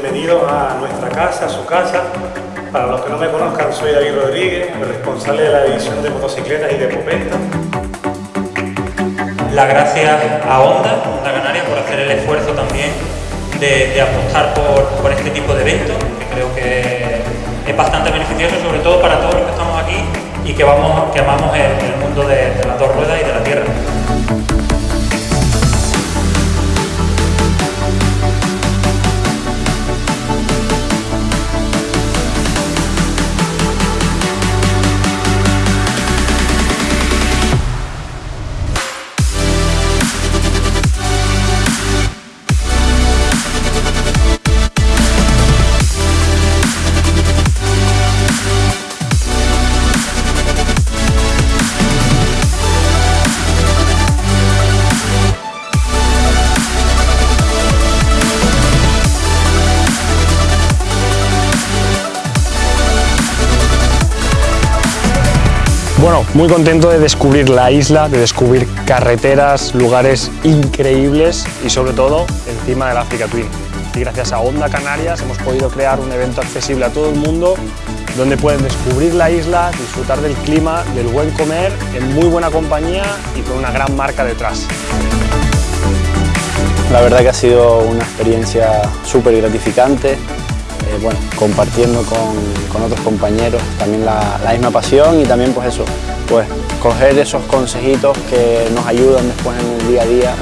bienvenidos a nuestra casa, a su casa. Para los que no me conozcan, soy David Rodríguez, el responsable de la división de motocicletas y de popeta. Las gracias a Honda, Honda Canarias, por hacer el esfuerzo también de, apostar por, este tipo de eventos, que creo que es bastante beneficioso, sobre todo para todos los que estamos aquí y que, vamos, que amamos el, mundo de las Bueno, muy contento de descubrir la isla, de descubrir carreteras, lugares increíbles y sobre todo encima del Africa Twin. Y gracias a Onda Canarias hemos podido crear un evento accesible a todo el mundo donde pueden descubrir la isla, disfrutar del clima, del buen comer, en muy buena compañía y con una gran marca detrás. La verdad que ha sido una experiencia súper gratificante, eh, bueno, compartiendo con, otros compañeros también la, misma pasión y también pues eso, pues coger esos consejitos que nos ayudan después en el día a día